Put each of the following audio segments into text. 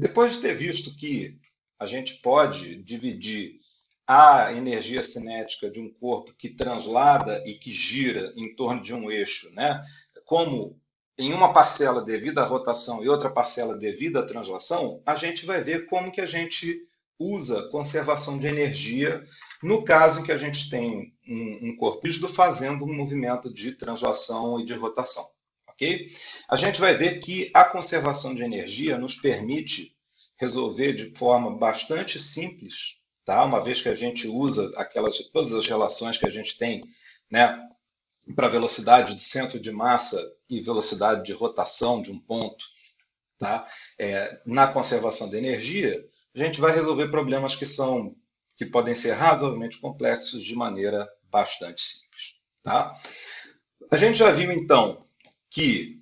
Depois de ter visto que a gente pode dividir a energia cinética de um corpo que translada e que gira em torno de um eixo, né? como em uma parcela devido à rotação e outra parcela devido à translação, a gente vai ver como que a gente usa conservação de energia no caso em que a gente tem um, um corpo rígido fazendo um movimento de translação e de rotação. Ok? A gente vai ver que a conservação de energia nos permite resolver de forma bastante simples, tá? uma vez que a gente usa aquelas, todas as relações que a gente tem né, para velocidade do centro de massa e velocidade de rotação de um ponto tá? É, na conservação de energia, a gente vai resolver problemas que são que podem ser razoavelmente complexos de maneira bastante simples. Tá? A gente já viu, então, que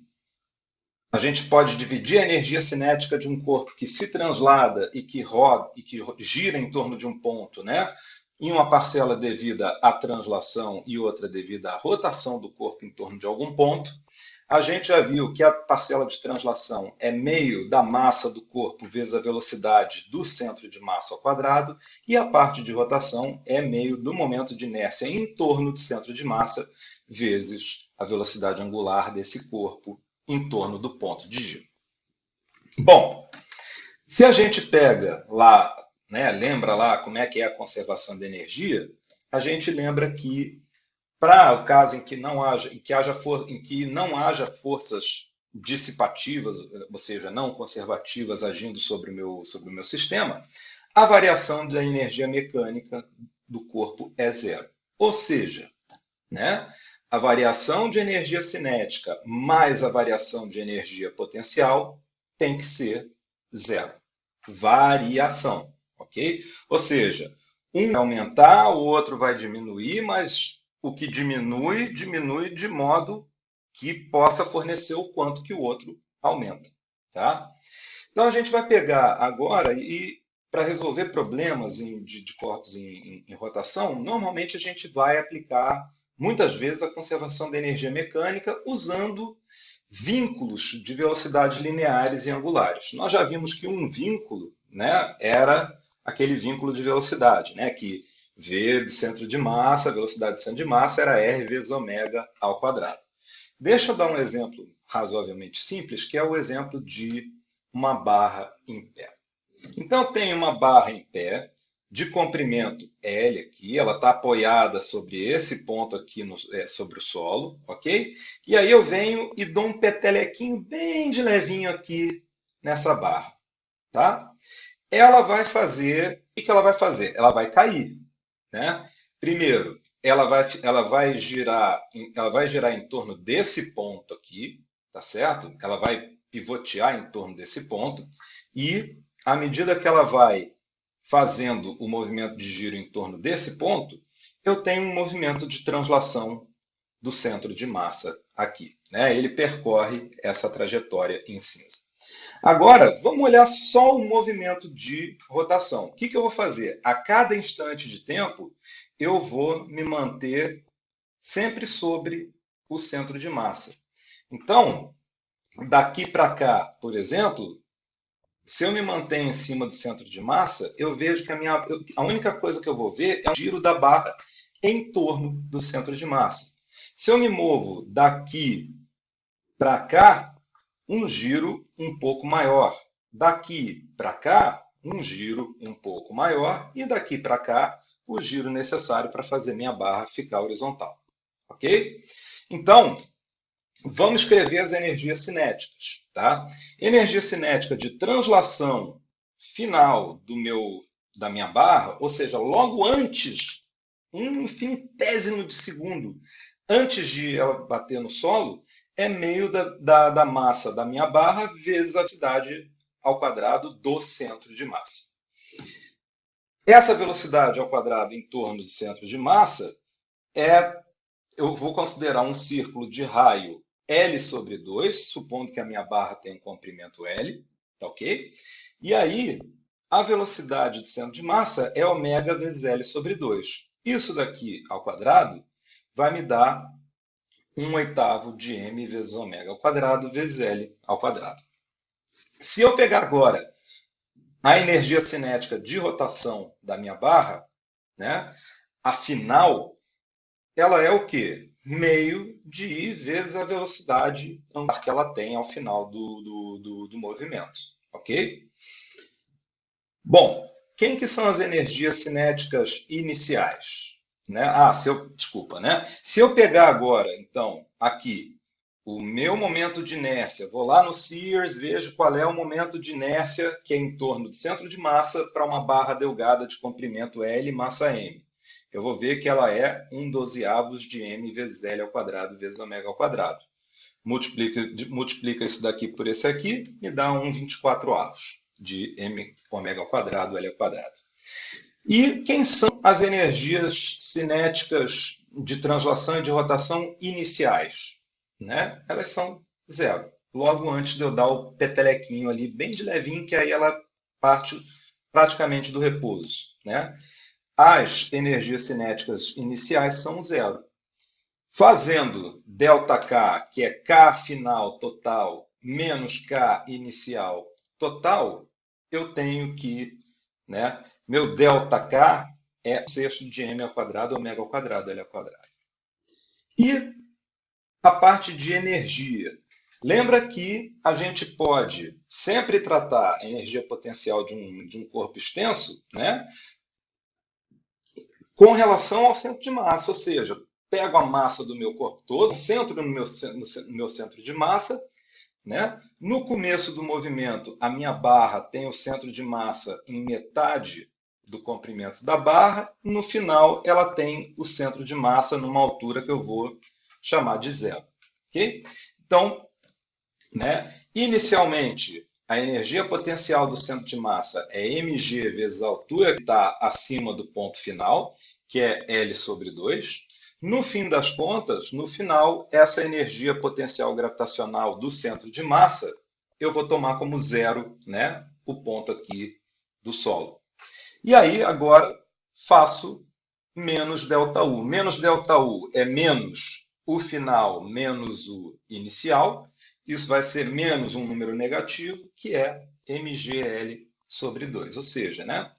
a gente pode dividir a energia cinética de um corpo que se translada e que roda e que gira em torno de um ponto, né? em uma parcela devida à translação e outra devida à rotação do corpo em torno de algum ponto. A gente já viu que a parcela de translação é meio da massa do corpo vezes a velocidade do centro de massa ao quadrado, e a parte de rotação é meio do momento de inércia em torno do centro de massa vezes a velocidade angular desse corpo em torno do ponto de giro. Bom, se a gente pega lá, né, lembra lá como é que é a conservação de energia, a gente lembra que para o caso em que não haja, em que haja for, em que não haja forças dissipativas, ou seja, não conservativas agindo sobre o meu, sobre o meu sistema, a variação da energia mecânica do corpo é zero. Ou seja, né, a variação de energia cinética mais a variação de energia potencial tem que ser zero. Variação, ok? Ou seja, um vai aumentar, o outro vai diminuir, mas o que diminui, diminui de modo que possa fornecer o quanto que o outro aumenta. Tá? Então a gente vai pegar agora e para resolver problemas em, de, de, corpos em, em, em, rotação, normalmente a gente vai aplicar muitas vezes a conservação da energia mecânica usando vínculos de velocidades lineares e angulares. Nós já vimos que um vínculo né, era aquele vínculo de velocidade, né, que V do centro de massa, velocidade do centro de massa era R vezes ômega ao quadrado. Deixa eu dar um exemplo razoavelmente simples, que é o exemplo de uma barra em pé. Então, tenho uma barra em pé de comprimento L aqui, ela está apoiada sobre esse ponto aqui, no, é, sobre o solo, ok? E aí eu venho e dou um petelequinho bem de levinho aqui nessa barra, tá? Ela vai fazer, o que ela vai fazer? Ela vai cair, né? Primeiro, ela vai, ela vai girar, ela vai girar em torno desse ponto aqui, tá certo? Ela vai pivotear em torno desse ponto e à medida que ela vai fazendo o movimento de giro em torno desse ponto, eu tenho um movimento de translação do centro de massa aqui. Né? Ele percorre essa trajetória em cinza. Agora, vamos olhar só o movimento de rotação. O que, que eu vou fazer? A cada instante de tempo, eu vou me manter sempre sobre o centro de massa. Então, daqui para cá, por exemplo, se eu me manter em cima do centro de massa, eu vejo que a, minha, a única coisa que eu vou ver é o giro da barra em torno do centro de massa. Se eu me movo daqui para cá, um giro um pouco maior. Daqui para cá, um giro um pouco maior. E daqui para cá, o giro necessário para fazer minha barra ficar horizontal. Ok? Então, vamos escrever as energias cinéticas. Tá? Energia cinética de translação final do meu, da minha barra, ou seja, logo antes, um infinitésimo de segundo antes de ela bater no solo, é meio da, da, da massa da minha barra vezes a velocidade ao quadrado do centro de massa. Essa velocidade ao quadrado em torno do centro de massa é, eu vou considerar um círculo de raio L sobre 2, supondo que a minha barra tem um comprimento L, tá ok? E aí, a velocidade do centro de massa é ômega vezes L sobre 2. Isso daqui ao quadrado vai me dar 1 oitavo de m vezes ômega ao quadrado vezes L ao quadrado. Se eu pegar agora a energia cinética de rotação da minha barra, né, afinal, ela é o quê? Meio de vezes a velocidade angular que ela tem ao final do, do, do, do movimento. Ok? Bom, quem que são as energias cinéticas iniciais? Né? Ah, se eu, desculpa, né? Se eu pegar agora, então, aqui, o meu momento de inércia, vou lá no Sears, vejo qual é o momento de inércia que é em torno do centro de massa para uma barra delgada de comprimento L massa M. Eu vou ver que ela é 1 dozeavos de M vezes L ao quadrado vezes ômega ao quadrado. Multiplica, multiplica isso daqui por esse aqui, me dá 1,24 avos de M ômega ao quadrado, L ao quadrado. E quem são as energias cinéticas de translação e de rotação iniciais? né? Elas são zero. Logo antes de eu dar o petelequinho ali, bem de levinho, que aí ela parte praticamente do repouso, né? As energias cinéticas iniciais são zero. Fazendo ΔK, que é K final total, menos K inicial total, eu tenho que, né, meu ΔK é sexto de m ao quadrado, ômega ao quadrado, L ao quadrado. E a parte de energia. Lembra que a gente pode sempre tratar a energia potencial de um, de um corpo extenso né, com relação ao centro de massa, ou seja, pego a massa do meu corpo todo, centro no meu, no meu centro de massa, né? No começo do movimento, a minha barra tem o centro de massa em metade do comprimento da barra, no final ela tem o centro de massa numa altura que eu vou chamar de zero. Okay? Então, né, inicialmente, a energia potencial do centro de massa é mg vezes a altura que está acima do ponto final, que é L sobre 2. No fim das contas, no final, essa energia potencial gravitacional do centro de massa, eu vou tomar como zero né, o ponto aqui do solo. E aí, agora, faço menos ΔU. Menos ΔU é menos o final menos o inicial. Isso vai ser menos um número negativo, que é mgl sobre 2, ou seja, né?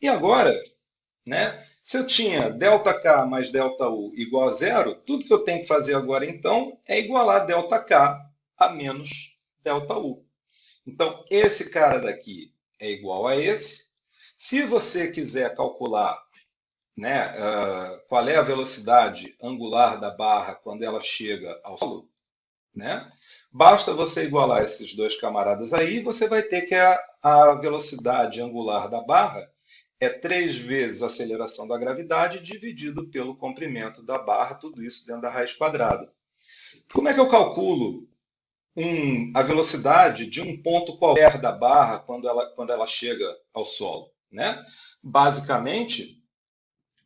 E agora, né, se eu tinha ΔK mais ΔU igual a zero, tudo que eu tenho que fazer agora, então, é igualar ΔK a menos ΔU. Então, esse cara daqui é igual a esse. Se você quiser calcular né, uh, qual é a velocidade angular da barra quando ela chega ao solo, né, basta você igualar esses dois camaradas aí, você vai ter que a, a velocidade angular da barra é três vezes a aceleração da gravidade dividido pelo comprimento da barra, tudo isso dentro da raiz quadrada. Como é que eu calculo um, a velocidade de um ponto qualquer da barra quando ela, quando ela chega ao solo? Né? Basicamente,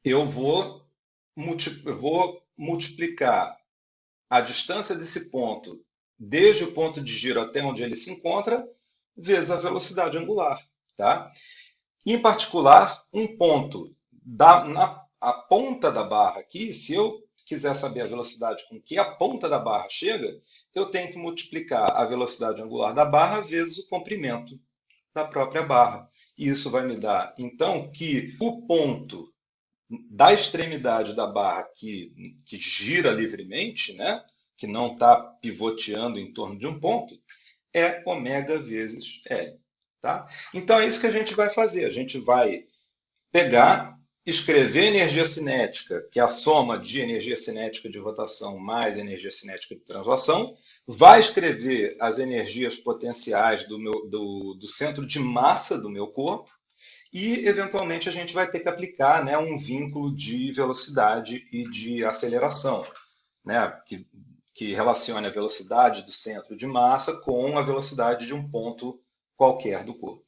eu vou, eu vou multiplicar a distância desse ponto desde o ponto de giro até onde ele se encontra, vezes a velocidade angular. Tá? Em particular, um ponto da, na a ponta da barra aqui, se eu quiser saber a velocidade com que a ponta da barra chega, eu tenho que multiplicar a velocidade angular da barra vezes o comprimento da própria barra. E isso vai me dar, então, que o ponto da extremidade da barra que, que gira livremente, né, que não está pivoteando em torno de um ponto, é ômega vezes L. Tá? Então é isso que a gente vai fazer. A gente vai pegar, escrever energia cinética, que é a soma de energia cinética de rotação mais energia cinética de translação, vai escrever as energias potenciais do, meu, do, do centro de massa do meu corpo, e, eventualmente, a gente vai ter que aplicar né, um vínculo de velocidade e de aceleração, né, que, que relacione a velocidade do centro de massa com a velocidade de um ponto qualquer do corpo.